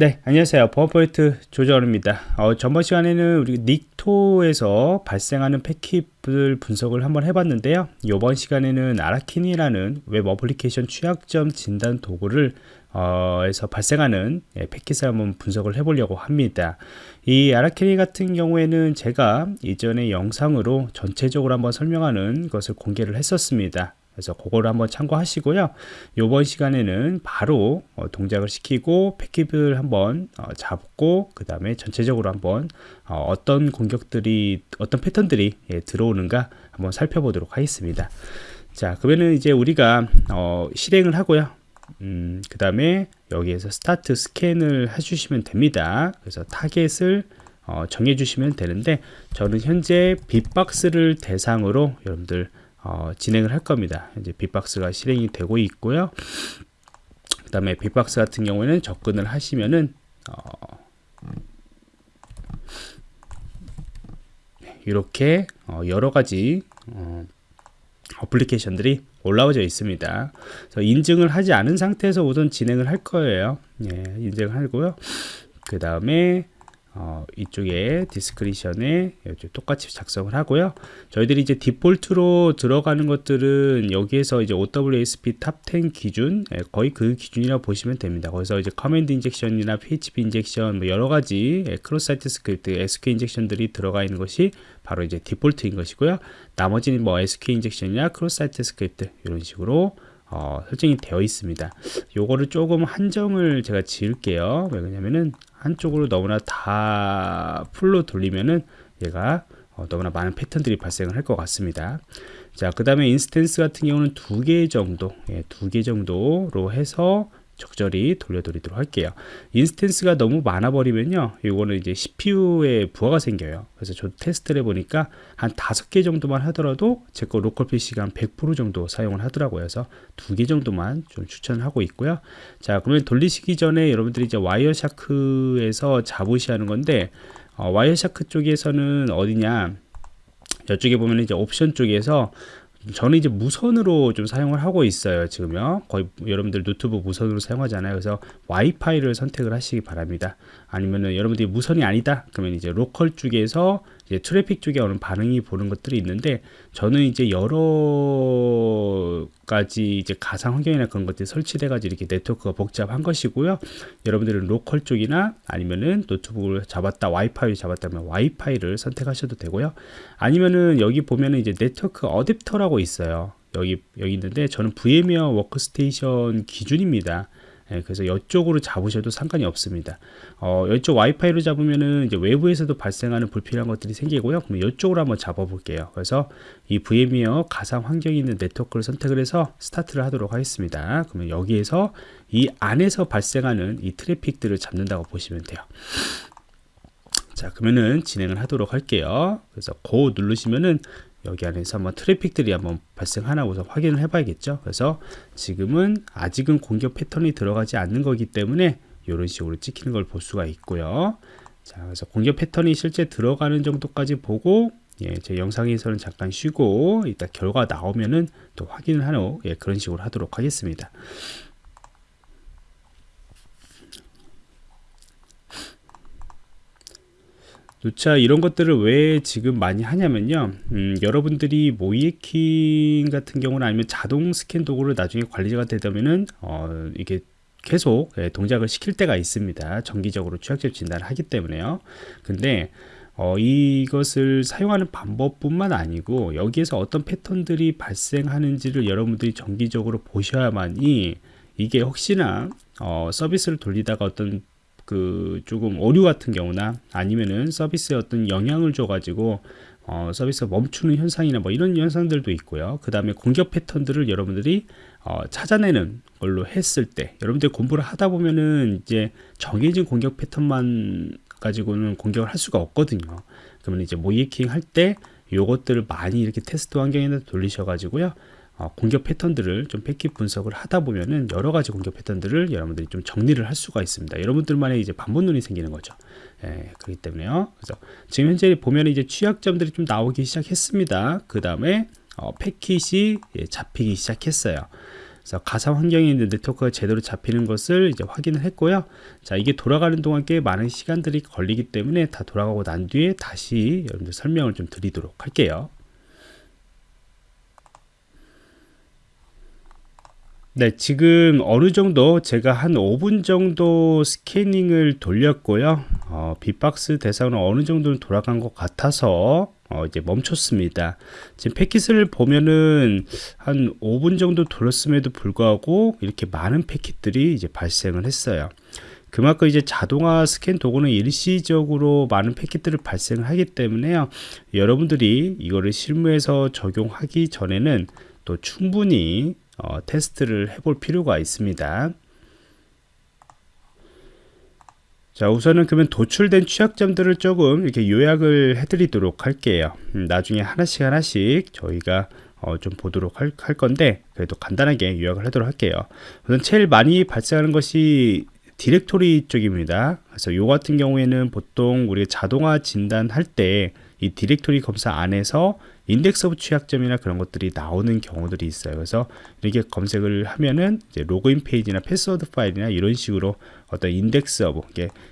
네 안녕하세요. 버퍼포인트 조정원입니다. 어, 전번 시간에는 우리 Nikto에서 발생하는 패킷을 분석을 한번 해봤는데요. 이번 시간에는 Arachni라는 웹 어플리케이션 취약점 진단 도구를 어, 에서 발생하는 예, 패킷을 한번 분석을 해보려고 합니다. 이 Arachni 같은 경우에는 제가 이전에 영상으로 전체적으로 한번 설명하는 것을 공개를 했었습니다 그래서 그거를 한번 참고하시고요. 이번 시간에는 바로 어, 동작을 시키고 패킷을 한번 어, 잡고 그 다음에 전체적으로 한번 어, 떤 공격들이 어떤 패턴들이 예, 들어오는가 한번 살펴보도록 하겠습니다. 자 그러면은 이제 우리가 어, 실행을 하고요. 음, 그 다음에 여기에서 start scan을 해주시면 됩니다. 그래서 타겟을 어, 정해주시면 되는데 저는 현재 빅박스를 대상으로 여러분들 어, 진행을 할 겁니다. 이제 빅박스가 실행이 되고 있고요. 그 다음에 빅박스 같은 경우에는 접근을 하시면은 어, 이렇게 어, 여러 가지 어, 어플리케이션들이 올라오져 있습니다. 그래서 인증을 하지 않은 상태에서 우선 진행을 할 거예요. 예, 인증을 하고요. 그 다음에 어, 이쪽에 디스크리션에 똑같이 작성을 하고요. 저희들이 이제 디폴트로 들어가는 것들은 여기에서 이제 OWASP Top 10 기준 예, 거의 그 기준이라고 보시면 됩니다. 거기서 이제 커맨드 인젝션이나 PHP 인젝션 뭐 여러 가지 예, 크로스 사이트 스크립트, SQL 인젝션들이 들어가 있는 것이 바로 이제 디폴트인 것이고요. 나머지는 뭐 SQL 인젝션이나 크로스 사이트 스크립트 이런 식으로 어, 설정이 되어 있습니다. 요거를 조금 한정을 제가 지을게요. 왜냐면은 한쪽으로 너무나 다 full로 돌리면은 얘가 어, 너무나 많은 패턴들이 발생을 할 것 같습니다. 자, 그 다음에 instance 같은 경우는 두 개 정도, 예, 두 개 정도로 해서 적절히 돌려드리도록 할게요. instance가 너무 많아 버리면요. 이거는 이제 CPU에 부하가 생겨요. 그래서 저 테스트를 해보니까 한 다섯 개 정도만 하더라도 제 거 로컬 PC가 한 100% 정도 사용을 하더라고요. 그래서 두 개 정도만 좀 추천하고 있고요. 자, 그러면 돌리시기 전에 여러분들이 이제 Wireshark에서 잡으셔야 하는 건데 어, Wireshark 쪽에서는 어디냐 저쪽에 보면 이제 옵션 쪽에서 저는 이제 무선으로 좀 사용을 하고 있어요 지금요. 거의 여러분들 노트북 무선으로 사용하잖아요. 그래서 와이파이를 선택을 하시기 바랍니다. 아니면은 여러분들이 무선이 아니다? 그러면 이제 로컬 쪽에서 이제 트래픽 쪽에 오는 반응이 보는 것들이 있는데 저는 이제 여러 가지 이제 가상 환경이나 그런 것들이 설치돼 가지고 이렇게 네트워크가 복잡한 것이고요. 여러분들은 로컬 쪽이나 아니면은 노트북을 잡았다 와이파이 잡았다면 와이파이를 선택하셔도 되고요. 아니면은 여기 보면은 이제 네트워크 어댑터라고 있어요. 여기 여기 있는데 저는 VMware Workstation 기준입니다 예, 그래서 이쪽으로 잡으셔도 상관이 없습니다. 어, 이쪽 와이파이로 잡으면은 이제 외부에서도 발생하는 불필요한 것들이 생기고요. 그럼 이쪽으로 한번 잡아볼게요. 그래서 이 VMware 가상 환경에 있는 네트워크를 선택을 해서 스타트를 하도록 하겠습니다. 그러면 여기에서 이 안에서 발생하는 이 트래픽들을 잡는다고 보시면 돼요. 자, 그러면은 진행을 하도록 할게요. 그래서 고 누르시면은 여기 안에서 한번 트래픽들이 한번 발생하나 우선 확인을 해 봐야겠죠? 그래서 지금은 아직은 공격 패턴이 들어가지 않는 거기 때문에 이런 식으로 찍히는 걸 볼 수가 있고요. 자 그래서 공격 패턴이 실제 들어가는 정도까지 보고 예, 제 영상에서는 잠깐 쉬고 이따 결과 나오면은 또 확인을 하는 예, 그런 식으로 하도록 하겠습니다 누차 이런 것들을 왜 지금 많이 하냐면요. 음, 여러분들이 모이에킹 같은 경우는 아니면 자동 스캔 도구를 나중에 관리자가 되다면은 어, 이게 계속 예, 동작을 시킬 때가 있습니다. 정기적으로 취약점 진단을 하기 때문에요. 근데 어, 이것을 사용하는 방법뿐만 아니고 여기에서 어떤 패턴들이 발생하는지를 여러분들이 정기적으로 보셔야만이 이게 혹시나 어, 서비스를 돌리다가 어떤 그 조금 오류 같은 경우나 아니면은 서비스에 어떤 영향을 줘 가지고 어, 서비스가 멈추는 현상이나 뭐 이런 현상들도 있고요. 그 다음에 공격 패턴들을 여러분들이 어, 찾아내는 걸로 했을 때 여러분들 공부를 하다 보면은 이제 정해진 공격 패턴만 가지고는 공격을 할 수가 없거든요. 그러면 이제 모이킹 할 때 요것들을 많이 이렇게 테스트 환경에 돌리셔 가지고요. 어, 공격 패턴들을 좀 패킷 분석을 하다 보면은 여러 가지 공격 패턴들을 여러분들이 좀 정리를 할 수가 있습니다. 여러분들만의 이제 반복눈이 생기는 거죠. 예, 그렇기 때문에요. 그래서 지금 현재 보면 이제 취약점들이 좀 나오기 시작했습니다. 그 다음에 어, 패킷이 예, 잡히기 시작했어요. 그래서 가상 환경에 있는 네트워크가 제대로 잡히는 것을 이제 확인을 했고요. 자, 이게 돌아가는 동안 꽤 많은 시간들이 걸리기 때문에 다 돌아가고 난 뒤에 다시 여러분들 설명을 좀 드리도록 할게요. 네, 지금 어느 정도 제가 한 5분 정도 스캐닝을 돌렸고요. 어, 빅박스 대상으로 어느 정도는 돌아간 것 같아서 어, 이제 멈췄습니다. 지금 패킷을 보면은 한 5분 정도 돌렸음에도 불구하고 이렇게 많은 패킷들이 이제 발생을 했어요. 그만큼 이제 자동화 스캔 도구는 일시적으로 많은 패킷들을 발생을 하기 때문에요. 여러분들이 이거를 실무에서 적용하기 전에는 또 충분히 어, 테스트를 해볼 필요가 있습니다. 자 우선은 그러면 도출된 취약점들을 조금 이렇게 요약을 해드리도록 할게요. 음, 나중에 하나씩 하나씩 저희가 어, 좀 보도록 할, 할, 건데 그래도 간단하게 요약을 하도록 할게요. 우선 제일 많이 발생하는 것이 디렉토리 쪽입니다. 그래서 요 같은 경우에는 보통 우리가 자동화 진단할 때 이 디렉토리 검사 안에서 index of 취약점이나 그런 것들이 나오는 경우들이 있어요. 그래서 이렇게 검색을 하면은 이제 로그인 페이지나 패스워드 파일이나 이런 식으로 어떤 index of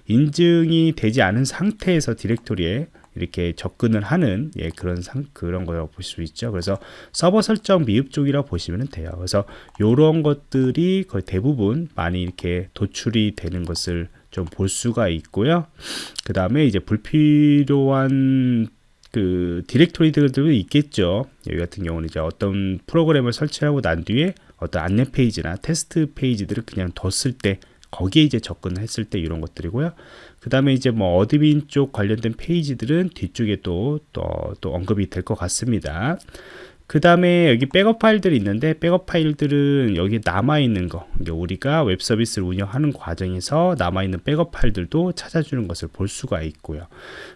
인증이 되지 않은 상태에서 디렉토리에 이렇게 접근을 하는 예, 그런 상, 그런 거라고 볼 수 있죠. 그래서 서버 설정 미흡 쪽이라고 보시면 돼요. 그래서 이런 것들이 거의 대부분 많이 이렇게 도출이 되는 것을 좀 볼 수가 있고요. 그 다음에 이제 불필요한 그 디렉토리들도 있겠죠. 여기 같은 경우는 이제 어떤 프로그램을 설치하고 난 뒤에 어떤 안내 페이지나 테스트 페이지들을 그냥 뒀을 때 거기에 이제 접근을 했을 때 이런 것들이고요. 그 다음에 이제 뭐 admin 쪽 관련된 페이지들은 뒤쪽에 또, 또, 또 언급이 될 것 같습니다. 그 다음에 여기 백업 파일들이 있는데 백업 파일들은 여기 남아있는 거. 우리가 웹 서비스를 운영하는 과정에서 남아있는 백업 파일들도 찾아주는 것을 볼 수가 있고요.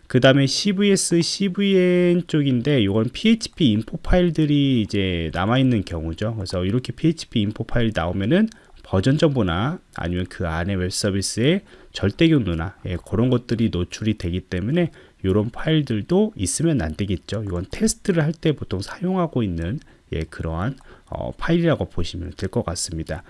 그 다음에 CVS, SVN 쪽인데 이건 PHP info 파일들이 이제 남아있는 경우죠. 그래서 이렇게 PHP info 파일이 나오면은 버전 정보나 아니면 그 안에 웹 서비스의 절대 경로나 예, 그런 것들이 노출이 되기 때문에 이런 파일들도 있으면 안 되겠죠. 이건 테스트를 할 때 보통 사용하고 있는 예, 그러한 어, 파일이라고 보시면 될 것 같습니다.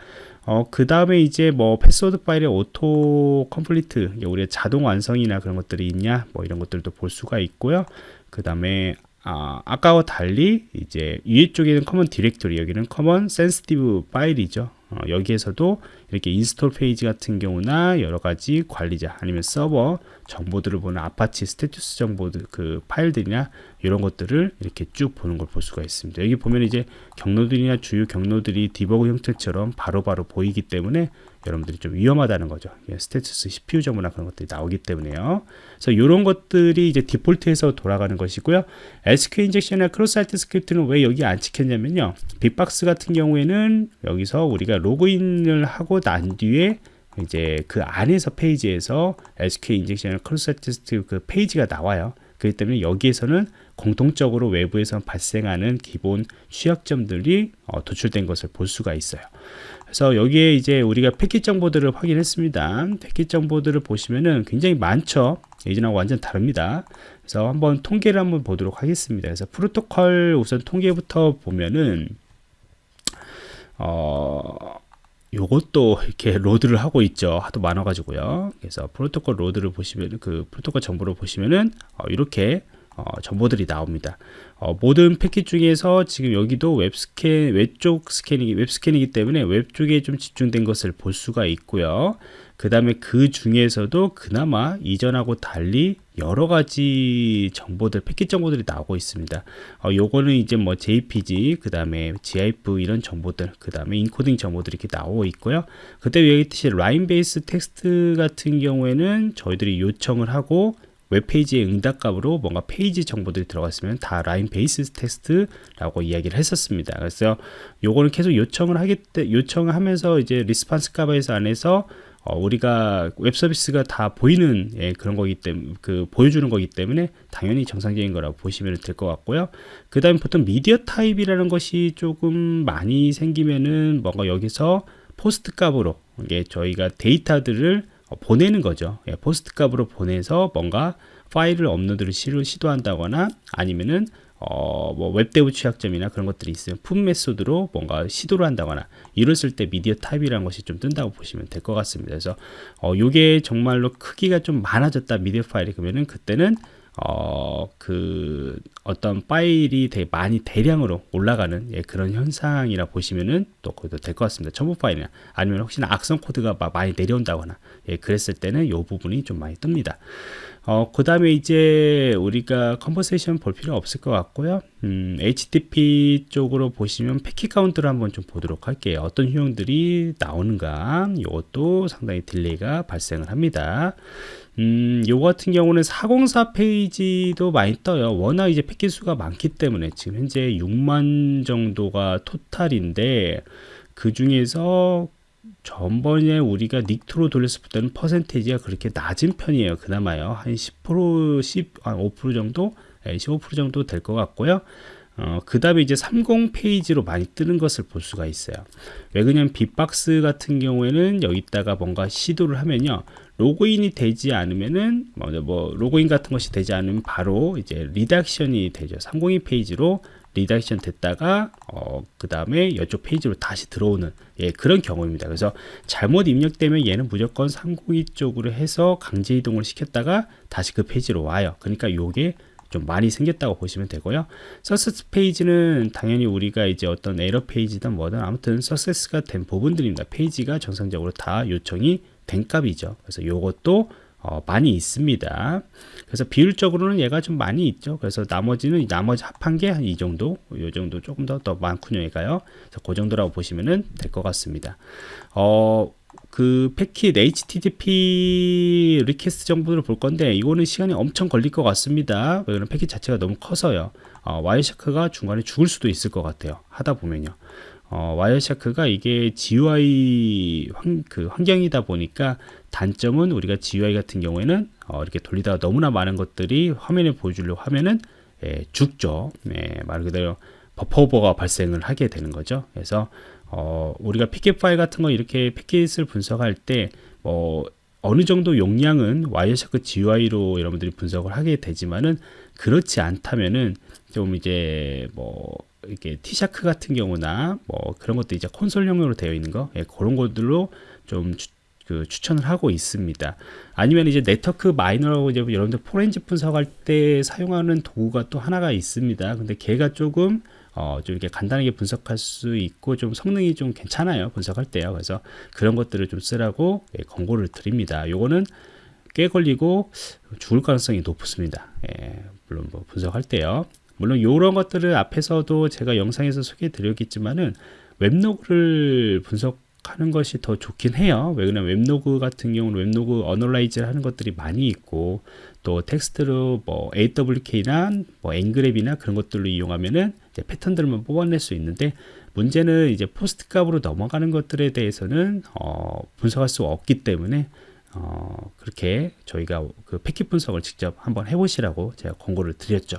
어, 그 다음에 이제 뭐 패스워드 파일의 auto complete, 우리의 자동 완성이나 그런 것들이 있냐, 뭐 이런 것들도 볼 수가 있고요. 그 다음에 아, 아까와 달리 이제 위에 쪽에는 common directory, 여기는 커먼 센시티브 파일이죠. 어, 여기에서도 이렇게 install 페이지 같은 경우나 여러 가지 관리자 아니면 서버 정보들을 보는 Apache status 정보들 그 파일들이나 이런 것들을 이렇게 쭉 보는 걸 볼 수가 있습니다. 여기 보면 이제 경로들이나 주요 경로들이 디버그 형태처럼 바로바로 바로 보이기 때문에 여러분들이 좀 위험하다는 거죠. 예, status CPU 정보나 그런 것들이 나오기 때문에요. 그래서 이런 것들이 이제 디폴트에서 돌아가는 것이고요. SQL 인젝션이나 크로스 사이트 스크립트는 왜 여기 안 찍혔냐면요. bee-box 같은 경우에는 여기서 우리가 로그인을 하고 난 뒤에 이제 그 안에서 페이지에서 SQL injection cross site script 그 페이지가 나와요. 그렇기 때문에 여기에서는 공통적으로 외부에서 발생하는 기본 취약점들이 어, 도출된 것을 볼 수가 있어요. 그래서 여기에 이제 우리가 패킷 정보들을 확인했습니다. 패킷 정보들을 보시면은 굉장히 많죠. 예전하고 완전 다릅니다. 그래서 한번 통계를 한번 보도록 하겠습니다. 그래서 프로토콜 우선 통계부터 보면은 어 요것도 이렇게 load를 하고 있죠. 하도 많아 가지고요. 그래서 프로토콜 load를 보시면 그 프로토콜 정보를 보시면은 어, 이렇게 어, 정보들이 나옵니다. 어, 모든 패킷 중에서 지금 여기도 웹 스캔, 웹쪽 스캐닝이, 웹 스캔이기 때문에 웹 쪽에 좀 집중된 것을 볼 수가 있고요. 그 다음에 그 중에서도 그나마 이전하고 달리 여러 가지 정보들, 패킷 정보들이 나오고 있습니다. 어, 요거는 이제 뭐 JPG, 그 다음에 GIF 이런 정보들, 그 다음에 인코딩 정보들이 이렇게 나오고 있고요. 그때 얘기했듯이 line based text 같은 경우에는 저희들이 요청을 하고 웹페이지의 응답값으로 뭔가 페이지 정보들이 들어갔으면 다 line based text라고 이야기를 했었습니다. 그래서 요거는 계속 요청을 때 요청을 하면서 이제 response 값에서 안에서 어, 우리가 웹 서비스가 다 보이는 예, 그런 거기 때문에 그 보여주는 거기 때문에 당연히 정상적인 거라고 보시면 될 것 같고요. 그 다음에 보통 media type이라는 것이 조금 많이 생기면은 뭔가 여기서 POST 값으로 이게 저희가 데이터들을 어, 보내는 거죠. 예, POST 값으로 보내서 뭔가 파일을 업로드를 시도한다거나 아니면은 어, 뭐 WebDAV 취약점이나 그런 것들이 있으면 PUT method로 뭔가 시도를 한다거나 이랬을 때 media type이라는 것이 좀 뜬다고 보시면 될 것 같습니다. 그래서 어, 요게 정말로 크기가 좀 많아졌다 미디어 파일이 그러면은 그때는 어, 그 어떤 파일이 되게 많이 대량으로 올라가는 예, 그런 현상이라 보시면은 또 그것도 될 것 같습니다. 첨부 파일이나 아니면 혹시나 악성 코드가 많이 내려온다거나 예, 그랬을 때는 이 부분이 좀 많이 뜹니다. 어, 그 다음에 이제 우리가 conversation 볼 필요 없을 것 같고요. 음, HTTP 쪽으로 보시면 패킷 카운트를 한번 좀 보도록 할게요. 어떤 유형들이 나오는가. 이것도 상당히 delay가 발생을 합니다. 음, 요 같은 경우는 404 페이지도 많이 떠요. 워낙 이제 패킷 수가 많기 때문에 지금 현재 6만 정도가 total인데 그 중에서 전번에 우리가 Nikto로 돌렸을 때는 퍼센테이지가 그렇게 낮은 편이에요. 그나마요. 한 10%, 10, 한 5% 정도? 15% 정도 될 것 같고요. 어, 그 다음에 이제 30 페이지로 많이 뜨는 것을 볼 수가 있어요. 왜 그러냐면 bee-box 같은 경우에는 여기다가 뭔가 시도를 하면요. 로그인이 되지 않으면은 뭐, 뭐 로그인 같은 것이 되지 않으면 바로 이제 redirection이 되죠. 302 페이지로 redirection 됐다가 어, 그 다음에 이쪽 페이지로 다시 들어오는 예, 그런 경우입니다. 그래서 잘못 입력되면 얘는 무조건 302 쪽으로 해서 강제 이동을 시켰다가 다시 그 페이지로 와요. 그러니까 요게 좀 많이 생겼다고 보시면 되고요. 서세스 페이지는 당연히 우리가 이제 어떤 에러 페이지든 뭐든 아무튼 서세스가 된 부분들입니다. 페이지가 정상적으로 다 요청이 된 값이죠. 그래서 요것도 어, 많이 있습니다. 그래서 비율적으로는 얘가 좀 많이 있죠. 그래서 나머지는 나머지 합한 게 한 이 정도, 요 정도 조금 더 더 많군요, 얘가요. 그래서 그 정도라고 보시면은 될것 같습니다. 어, 그 패킷 HTTP request 정보를 볼 건데 이거는 시간이 엄청 걸릴 것 같습니다. 왜냐면 패킷 자체가 너무 커서요. 어, 와이어샤크가 중간에 죽을 수도 있을 것 같아요. 하다 보면요. 어, 와이어샤크가 이게 GUI 환, 그 환경이다 보니까 단점은 우리가 GUI 같은 경우에는 어, 이렇게 돌리다가 너무나 많은 것들이 화면에 보여주려고 하면은 예, 죽죠. 예, 말 그대로 버퍼 오버가 발생을 하게 되는 거죠. 그래서 어, 우리가 pcap 파일 같은 거 이렇게 패킷을 분석할 때 뭐 어느 정도 용량은 Wireshark GUI로 여러분들이 분석을 하게 되지만은 그렇지 않다면은 좀 이제 뭐 이렇게 티샤크 같은 경우나 뭐 그런 것도 이제 콘솔용으로 되어 있는 거 예, 그런 것들로 좀 추, 그 추천을 하고 있습니다. 아니면 이제 네트워크 마이너라고 이제 여러분들 포렌지 분석할 때 사용하는 도구가 또 하나가 있습니다. 근데 걔가 조금 어, 좀 이렇게 간단하게 분석할 수 있고 좀 성능이 좀 괜찮아요. 분석할 때요. 그래서 그런 것들을 좀 쓰라고 예, 권고를 드립니다. 요거는 꽤 걸리고 죽을 가능성이 높습니다. 예, 물론 뭐 분석할 때요. 물론 이런 것들을 앞에서도 제가 영상에서 소개해 드렸겠지만은 웹로그를 분석 하는 것이 더 좋긴 해요. 왜 그러냐면 웹로그 같은 경우는 웹로그 analyze를 하는 것들이 많이 있고 또 텍스트로 뭐 AWK나 뭐 ngrep이나 그런 것들로 이용하면은 패턴들만 뽑아낼 수 있는데 문제는 이제 POST 값으로 넘어가는 것들에 대해서는 어, 분석할 수 없기 때문에 어, 그렇게 저희가 그 패킷 분석을 직접 한번 해보시라고 제가 권고를 드렸죠.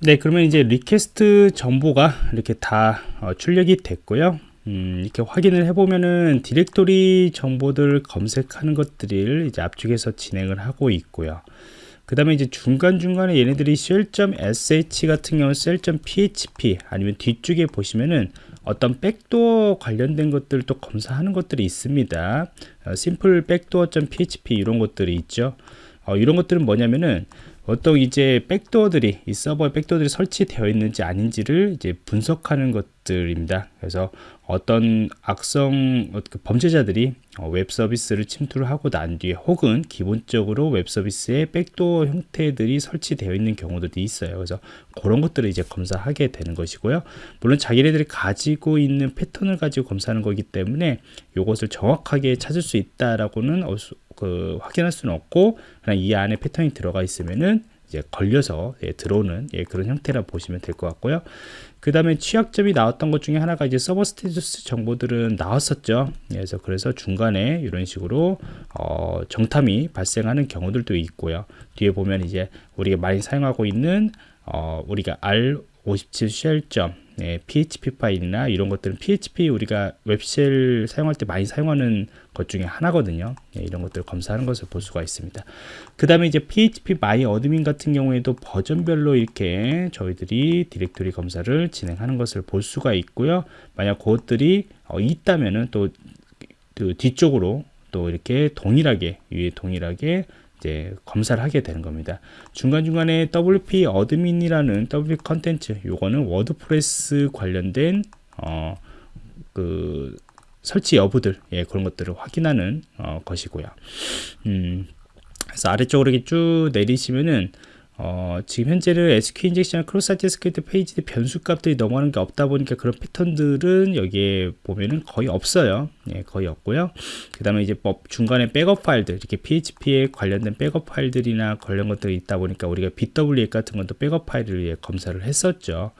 네, 그러면 이제 request 정보가 이렇게 다 어, 출력이 됐고요. 음, 이렇게 확인을 해보면은 디렉토리 정보들 검색하는 것들을 이제 압축해서 진행을 하고 있고요. 그 다음에 이제 중간중간에 얘네들이 shell.sh 같은 경우 shell.php 아니면 뒤쪽에 보시면은 어떤 backdoor 관련된 것들도 검사하는 것들이 있습니다. 어, simple backdoor.php 이런 것들이 있죠. 어, 이런 것들은 뭐냐면은 어떤 이제 backdoor들이 이 서버에 backdoor들이 설치되어 있는지 아닌지를 이제 분석하는 것들입니다. 그래서 어떤 악성 어, 그 범죄자들이 어, 웹 서비스를 침투를 하고 난 뒤에 혹은 기본적으로 웹 서비스에 backdoor 형태들이 설치되어 있는 경우들이 있어요. 그래서 그런 것들을 이제 검사하게 되는 것이고요. 물론 자기네들이 가지고 있는 패턴을 가지고 검사하는 거기 때문에 이것을 정확하게 찾을 수 있다라고는 그 확인할 수는 없고 그냥 이 안에 패턴이 들어가 있으면은 이제 걸려서 예, 들어오는 예, 그런 형태라 보시면 될 것 같고요. 그 다음에 취약점이 나왔던 것 중에 하나가 이제 서버 스테이터스 정보들은 나왔었죠. 예, 그래서 그래서 중간에 이런 식으로 어, 정탐이 발생하는 경우들도 있고요. 뒤에 보면 이제 우리가 많이 사용하고 있는 어, 우리가 R 57 shell점 예, PHP 파일이나 이런 것들은 PHP 우리가 web shell 사용할 때 많이 사용하는 것 중에 하나거든요. 예, 이런 것들을 검사하는 것을 볼 수가 있습니다. 그 다음에 이제 phpMyAdmin 같은 경우에도 버전별로 이렇게 저희들이 디렉토리 검사를 진행하는 것을 볼 수가 있고요. 만약 그것들이 어, 있다면은 또 그 뒤쪽으로 또 이렇게 동일하게 위에 동일하게 이제 검사를 하게 되는 겁니다. 중간중간에 WP admin이라는 WP content 요거는 WordPress 관련된 어, 그 설치 여부들 예, 그런 것들을 확인하는 어, 것이고요. 음, 그래서 아래쪽으로 이렇게 쭉 내리시면은 어, 지금 현재는 SQL injection cross site script 페이지 변수 값들이 넘어가는 게 없다 보니까 그런 패턴들은 여기에 보면은 거의 없어요. 예, 거의 없고요. 그 다음에 이제 뭐 중간에 백업 파일들, 이렇게 PHP에 관련된 백업 파일들이나 관련 것들이 있다 보니까 우리가 BWX 같은 것도 백업 파일을 예, 검사를 했었죠.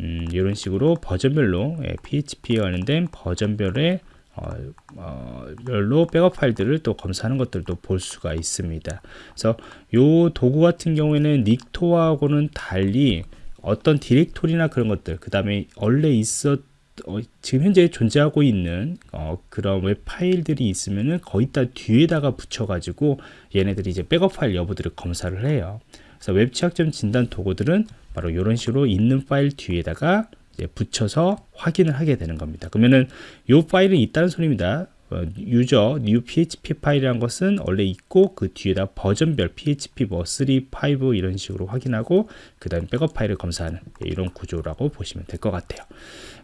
음, 이런 식으로 버전별로 예, PHP에 관련된 버전별의 어, 어, 별로 백업 파일들을 또 검사하는 것들도 볼 수가 있습니다. 그래서 요 도구 같은 경우에는 Nikto하고는 달리 어떤 디렉토리나 그런 것들, 그 다음에 원래 있었 어, 지금 현재 존재하고 있는 어, 그런 웹 파일들이 있으면은 거기다 뒤에다가 붙여가지고 얘네들이 이제 백업 파일 여부들을 검사를 해요. 그래서 웹 취약점 진단 도구들은 바로 이런 식으로 있는 파일 뒤에다가 붙여서 확인을 하게 되는 겁니다. 그러면은 이 파일은 있다는 소리입니다. 어, user new php 파일이라는 것은 원래 있고 그 뒤에다 버전별 php 뭐 3, 5 이런 식으로 확인하고 그 다음 백업 파일을 검사하는 이런 구조라고 보시면 될 것 같아요.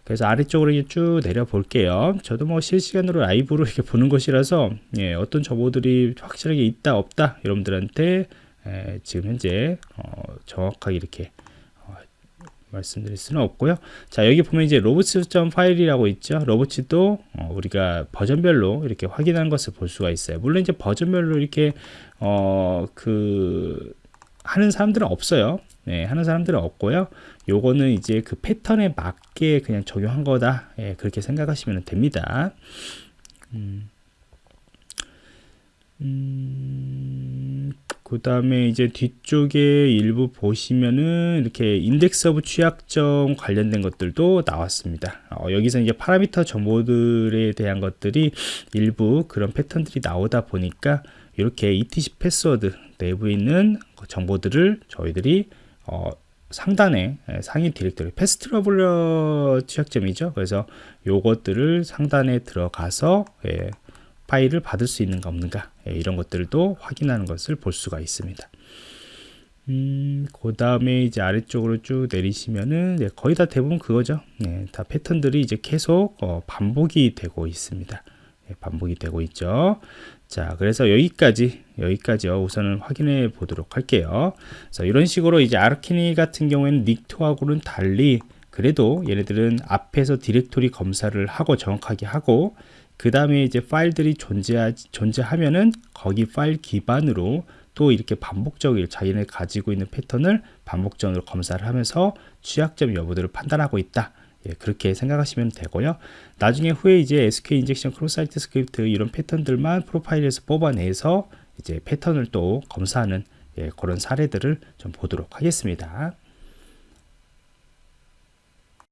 그래서 아래쪽으로 쭉 내려 볼게요. 저도 뭐 실시간으로 라이브로 이렇게 보는 것이라서 예, 어떤 정보들이 확실하게 있다 없다 여러분들한테 에, 지금 현재 어, 정확하게 이렇게 말씀드릴 수는 없고요. 자 여기 보면 이제 로봇.점 파일이라고 있죠. 로봇도 어, 우리가 버전별로 이렇게 확인하는 것을 볼 수가 있어요. 물론 이제 버전별로 이렇게 어 그 하는 사람들은 없어요. 네, 하는 사람들은 없고요. 요거는 이제 그 패턴에 맞게 그냥 적용한 거다. 예, 그렇게 생각하시면 됩니다. 음. 음... 그 다음에 이제 뒤쪽에 일부 보시면은 이렇게 index of 취약점 관련된 것들도 나왔습니다. 어, 여기서 이제 parameter 정보들에 대한 것들이 일부 그런 패턴들이 나오다 보니까 이렇게 ETC passwd 내부에 있는 정보들을 저희들이 어, 상단에 예, 상위 디렉터리 path traversal 취약점이죠. 그래서 요것들을 상단에 들어가서 예, 파일을 받을 수 있는가 없는가 예, 이런 것들도 확인하는 것을 볼 수가 있습니다. 음, 그 다음에 이제 아래쪽으로 쭉 내리시면은 네, 거의 다 대부분 그거죠. 네, 다 패턴들이 이제 계속 어, 반복이 되고 있습니다. 네, 반복이 되고 있죠. 자, 그래서 여기까지, 여기까지요. 우선은 확인해 보도록 할게요. 그래서 이런 식으로 이제 아르키니 같은 경우에는 닉토하고는 달리 그래도 얘네들은 앞에서 디렉토리 검사를 하고 정확하게 하고 그 다음에 이제 파일들이 존재하, 존재하면은 거기 파일 기반으로 또 이렇게 반복적으로 자기네 가지고 있는 패턴을 반복적으로 검사를 하면서 취약점 여부들을 판단하고 있다. 예, 그렇게 생각하시면 되고요. 나중에 후에 이제 SQL injection cross site script 이런 패턴들만 profile에서 뽑아내서 이제 패턴을 또 검사하는 예, 그런 사례들을 좀 보도록 하겠습니다.